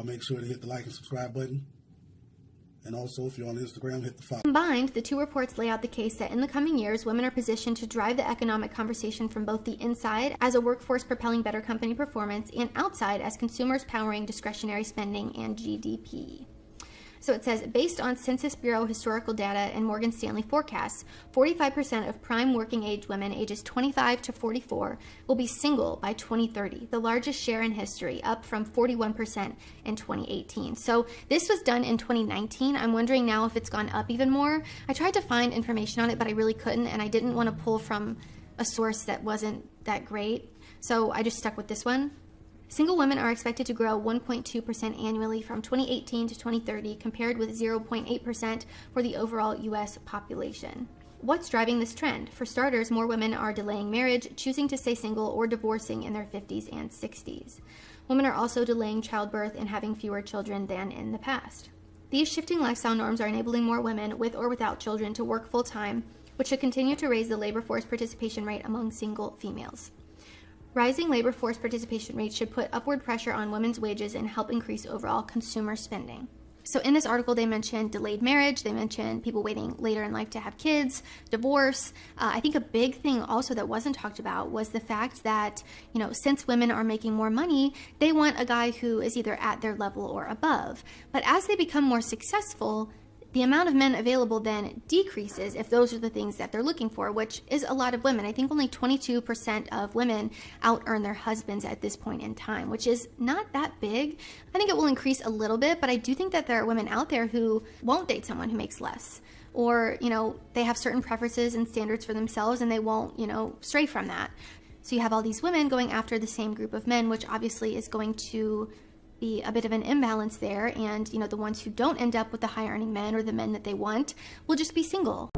Y'all make sure to hit the like and subscribe button. And also, if you're on Instagram, hit the follow. Combined, the two reports lay out the case that in the coming years, women are positioned to drive the economic conversation from both the inside as a workforce propelling better company performance and outside as consumers powering discretionary spending and GDP. So it says, based on Census Bureau historical data and Morgan Stanley forecasts, 45% of prime working age women ages 25 to 44 will be single by 2030, the largest share in history, up from 41% in 2018. So this was done in 2019. I'm wondering now if it's gone up even more. I tried to find information on it, but I really couldn't, and I didn't want to pull from a source that wasn't that great. So I just stuck with this one. Single women are expected to grow 1.2% annually from 2018 to 2030, compared with 0.8% for the overall U.S. population. What's driving this trend? For starters, more women are delaying marriage, choosing to stay single, or divorcing in their 50s and 60s. Women are also delaying childbirth and having fewer children than in the past. These shifting lifestyle norms are enabling more women, with or without children, to work full time, which should continue to raise the labor force participation rate among single females. Rising labor force participation rates should put upward pressure on women's wages and help increase overall consumer spending. So, in this article, they mentioned delayed marriage, they mentioned people waiting later in life to have kids, divorce. Uh, I think a big thing also that wasn't talked about was the fact that, you know, since women are making more money, they want a guy who is either at their level or above. But as they become more successful, the amount of men available then decreases if those are the things that they're looking for, which is a lot of women. I think only 22% of women out earn their husbands at this point in time, which is not that big. I think it will increase a little bit, but I do think that there are women out there who won't date someone who makes less. Or, you know, they have certain preferences and standards for themselves and they won't, you know, stray from that. So you have all these women going after the same group of men, which obviously is going to be a bit of an imbalance there. And you know the ones who don't end up with the high earning men or the men that they want will just be single